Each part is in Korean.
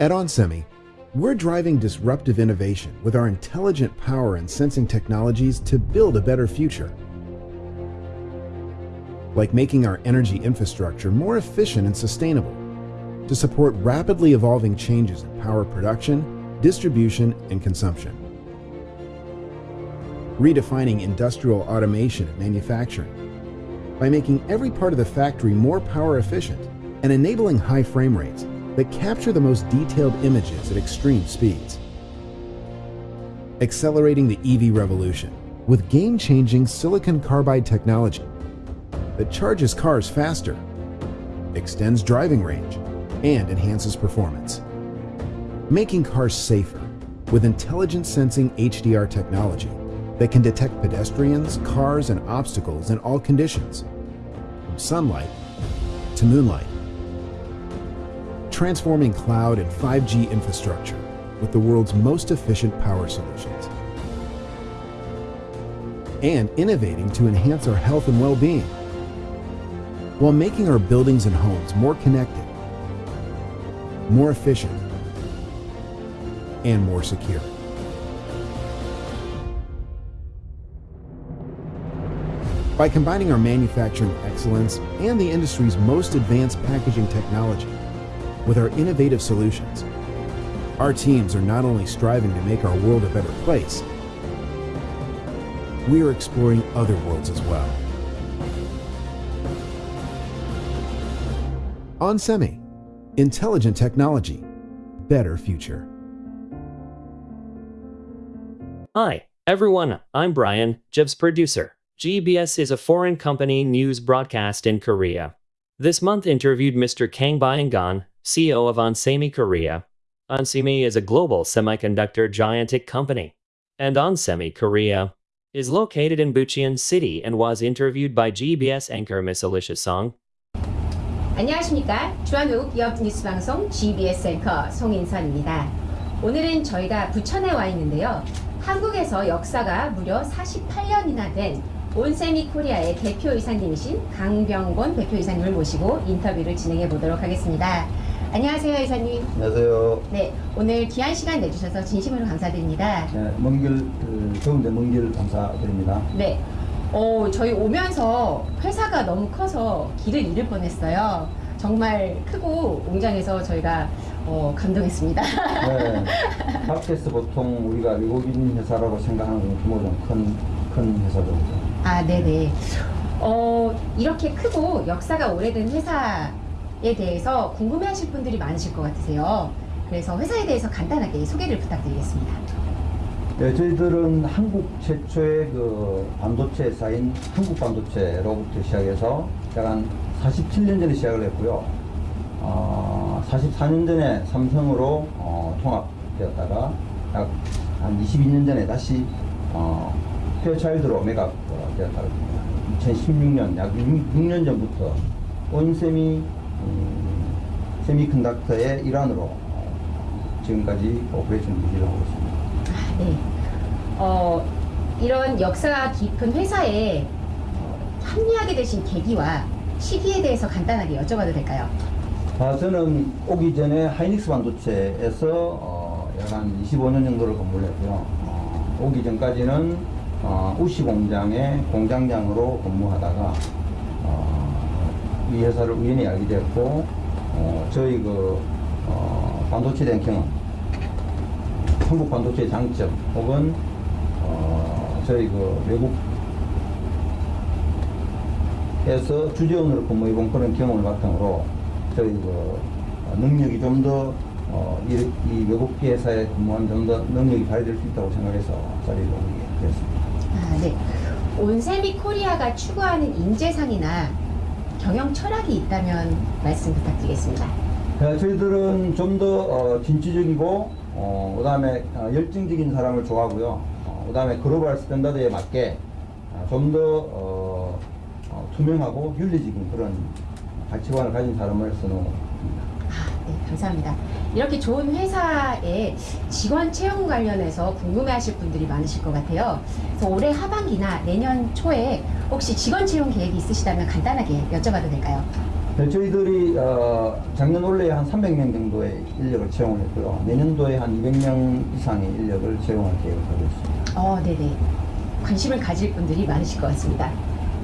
At onsemi, we're driving disruptive innovation with our intelligent power and sensing technologies to build a better future. Like making our energy infrastructure more efficient and sustainable to support rapidly evolving changes in power production, distribution, and consumption. Redefining industrial automation and manufacturing by making every part of the factory more power efficient and enabling high frame rates that capture the most detailed images at extreme speeds. Accelerating the EV revolution with game-changing silicon carbide technology that charges cars faster, extends driving range, and enhances performance. Making cars safer with intelligent sensing HDR technology that can detect pedestrians, cars, and obstacles in all conditions, from sunlight to moonlight. Transforming cloud and 5G infrastructure with the world's most efficient power solutions. And innovating to enhance our health and well-being while making our buildings and homes more connected, more efficient, and more secure. By combining our manufacturing excellence and the industry's most advanced packaging technology with our innovative solutions, our teams are not only striving to make our world a better place, we are exploring other worlds as well. onsemi, intelligent technology, better future. Hi, everyone. I'm Brian, Jib's producer. GBS is a foreign company news broadcast in Korea. This month interviewed Mr. Kang Byung-gon, CEO of onsemi Korea. onsemi is a global semiconductor gigantic company. And onsemi Korea is located in Bucheon City and was interviewed by GBS anchor Miss Alicia Song. 안녕하십니까 주한외국 기업 뉴스방송 GBS 앵커 송인선입니다 오늘은 저희가 부천에 와 있는데요 한국에서 역사가 무려 48년이나 된 온세미 코리아의 대표이사님이신 강병곤 대표이사님을 모시고 인터뷰를 진행해 보도록 하겠습니다 안녕하세요 이사님 안녕하세요. 네 오늘 귀한 시간 내주셔서 진심으로 감사드립니다 네, 먼길 그, 더운데 먼길 감사드립니다. 네. 어, 저희 오면서 회사가 너무 커서 길을 잃을 뻔했어요. 정말 크고 웅장해서 저희가 어, 감동했습니다. 네, 팟캐스트 보통 우리가 외국인 회사라고 생각하는 건 규모 좀큰 큰 회사죠. 아, 네네. 어, 이렇게 크고 역사가 오래된 회사 에 대해서 궁금해하실 분들이 많으실 것 같으세요. 그래서 회사에 대해서 간단하게 소개를 부탁드리겠습니다. 네, 저희들은 한국 최초의 그 반도체 회사인 한국반도체로부터 시작해서 약 한 47년 전에 시작을 했고요. 어, 44년 전에 삼성으로 어, 통합되었다가 약 한 22년 전에 다시 어, 페어차일드로 매각 어, 되었다고 합니다. 2016년 약 6, 년 전부터 온세미컨덕터의 일환으로 어, 지금까지 operation 유지를 하고 있습니다. 아, 네. 어, 이런 역사가 깊은 회사에 어, 합류하게 되신 계기와 시기에 대해서 간단하게 여쭤봐도 될까요? 아, 저는 오기 전에 하이닉스 반도체에서 어, 약한 25년 정도를 근무를 했고요. 어, 오기 전까지는 어, 우시 공장의 공장장으로 근무하다가 어, 이 회사를 우연히 알게 되었고 어, 저희 그 어, 반도체에 대한 경험, 한국 반도체의 장점 혹은 어, 저희 그 외국에서 주재원으로 근무해본 그런 경험을 바탕으로 저희 그 능력이 좀더 어, 이, 이 외국 회사에 근무하면 좀더 능력이 발휘될 수 있다고 생각해서 자리를 오게 되었습니다. 아, 네. 온세미 코리아가 추구하는 인재상이나 경영 철학이 있다면 말씀 부탁드리겠습니다. 네, 저희들은 좀더 어, 진취적이고 어, 그 다음에 어, 열정적인 사람을 좋아하고요. 어, 그 다음에 글로벌 스탠다드에 맞게 어, 좀더 어, 어, 투명하고 윤리적인 그런 가치관을 가진 사람을. 아, 네, 감사합니다. 이렇게 좋은 회사에 직원 채용 관련해서 궁금해하실 분들이 많으실 것 같아요. 그래서 올해 하반기나 내년 초에 혹시 직원 채용 계획이 있으시다면 간단하게 여쭤봐도 될까요? 네, 저희들이 어, 작년 올해 한 300명 정도의 인력을 채용을 했고요. 내년도에 한 200명 이상의 인력을 채용할 계획을 하고 있습니다. 어, 네네. 관심을 가질 분들이 많으실 것 같습니다.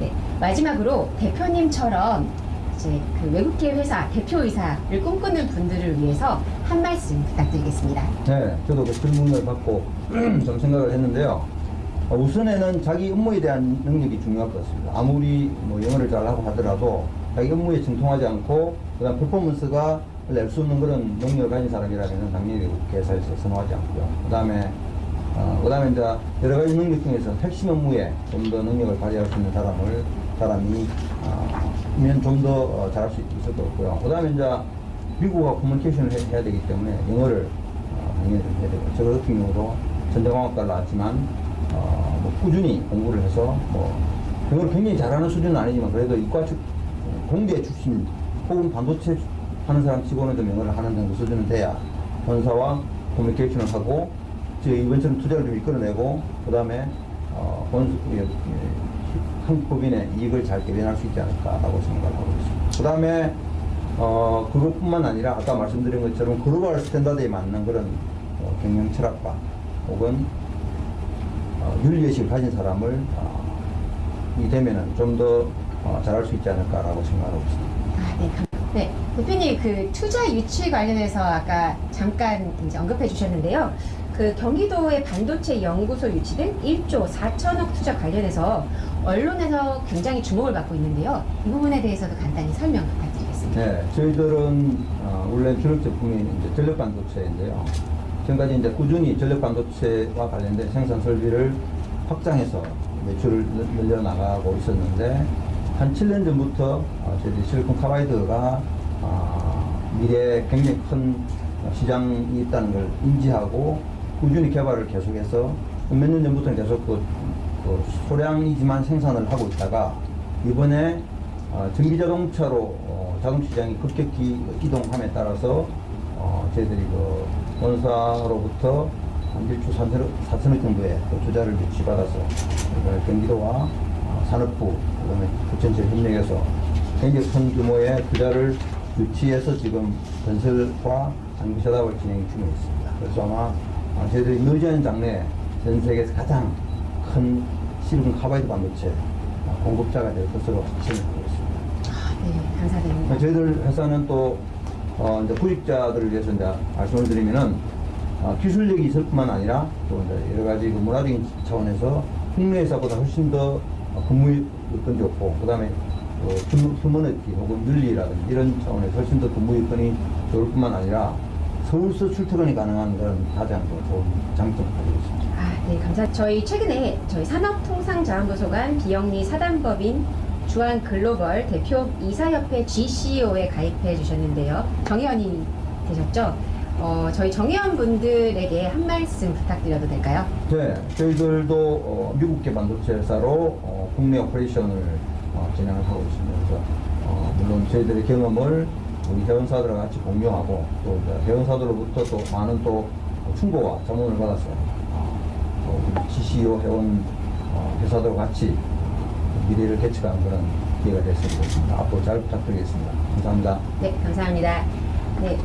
네. 마지막으로 대표님처럼 이제 그 외국계 회사 대표이사를 꿈꾸는 분들을 위해서 한 말씀 부탁드리겠습니다. 네, 저도 그 질문을 받고 좀 생각을 했는데요. 어, 우선에는 자기 업무에 대한 능력이 중요할 것 같습니다. 아무리 뭐 영어를 잘하고 하더라도 자기 업무에 정통하지 않고 그다음 퍼포먼스가 낼 수 없는 그런 능력을 가진 사람이라면 당연히 회사에서 선호하지 않고요. 그다음에 어, 그다음에 이제 여러 가지 능력 중에서 핵심 업무에 좀 더 능력을 발휘할 수 있는 사람을 사람이 어, 면 좀더 어, 잘할 수 있을 것 같고요. 그 다음에 이제 미국과 커뮤니케이션을 해, 해야 되기 때문에 영어를 어, 당연히 좀 해야 되고 저 같은 경우도 전자공학과를 나왔지만 어, 뭐 꾸준히 공부를 해서 뭐 영어를 굉장히 잘하는 수준은 아니지만 그래도 이과 출 공대 출신 혹은 반도체 하는 사람 치고는 좀 영어를 하는 정도 수준은 돼야 본사와 커뮤니케이션을 하고 저희 이번처럼 투자를 좀 이끌어내고 그 다음에 어, 본 한국법인의 이익을 잘 대변할 수 있지 않을까라고 생각을 하고 있습니다. 그 다음에 어, 그것뿐만 아니라 아까 말씀드린 것처럼 글로벌 스탠다드에 맞는 그런 어, 경영 철학과 혹은 어, 윤리의식을 가진 사람을 어, 이 되면은 좀더 어, 잘할 수 있지 않을까라고 생각하고 있습니다. 아, 네. 감- 네. 대표님, 그 투자 유치 관련해서 아까 잠깐 이제 언급해 주셨는데요. 그 경기도의 반도체 연구소 유치 등 1조 4천억 투자 관련해서 언론에서 굉장히 주목을 받고 있는데요. 이 부분에 대해서도 간단히 설명 부탁드리겠습니다. 네, 저희들은 어, 원래 주력 제품이 이제 전력 반도체인데요. 지금까지 이제 꾸준히 전력 반도체와 관련된 생산 설비를 확장해서 매출을 늘- 늘려나가고 있었는데 한 7년 전부터 어, 저희들이 실리콘 카바이드가 어, 미래에 굉장히 큰 시장이 있다는 걸 인지하고 꾸준히 개발을 계속해서 몇 년 전부터는 계속 그, 그 소량이지만 생산을 하고 있다가 이번에 어, 전기 자동차로 어, 자동 시장이 급격히 이동함에 따라서 어, 저희들이 그 본사로부터 한 1조 3천억, 4천억 정도의 그 투자를 유치받아서 경기도와 어, 산업부 그다음에 부천체 협력해서 굉장히 큰 규모의 투자를 유치해서 지금 건설과 장기 사업을 진행 중에 있습니다. 그래서 아마 어, 저희들이 늦은 장래에 전 세계에서 가장 큰 실리콘 카바이드 반도체 어, 공급자가 될 것으로 확신을 하고 있습니다. 아, 네. 감사드립니다. 저희들 회사는 또 어, 이제 구직자들을 위해서 이제 말씀을 드리면은 어, 기술력이 있을 뿐만 아니라 또 이제 여러 가지 그 문화적인 차원에서 국내 회사보다 훨씬 더 어, 근무 여건이 좋고 그다음에 그 휴- 휴머니티 혹은 윤리라든지 이런 차원에서 훨씬 더 근무 여건이 좋을 뿐만 아니라 서울서 출퇴근이 가능한 그런 가장 더 좋은 장점을 가지고 있습니다. 아, 네, 감사. 저희 최근에 저희 산업통상자원부소관 비영리 사단법인 주한 글로벌 대표 이사협회 GCO에 가입해 주셨는데요. 정회원이 되셨죠? 어, 저희 정회원 분들에게 한 말씀 부탁드려도 될까요? 네, 저희들도 어, 미국계 반도체 회사로 어, 국내 operation을 어, 진행을 하고 있습니다. 어, 물론 저희들의 경험을 우리 회원사들과 같이 공유하고 또 회원사들로부터 또 많은 또 충고와 자문을 받아서 어, 또 GCO 회원 어, 회사들과 같이 미래를 개척하는 그런 기회가 됐으면 좋겠습니다. 앞으로 잘 부탁드리겠습니다. 감사합니다. 네, 감사합니다. 네.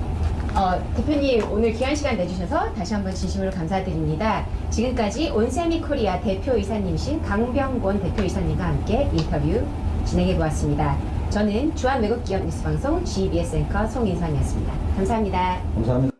어, 대표님 오늘 귀한 시간 내주셔서 다시 한번 진심으로 감사드립니다. 지금까지 온세미 코리아 대표이사님이신 강병곤 대표이사님과 함께 인터뷰 진행해 보았습니다. 저는 주한 외국기업 뉴스방송 GBS 앵커 송인선이었습니다. 감사합니다. 감사합니다.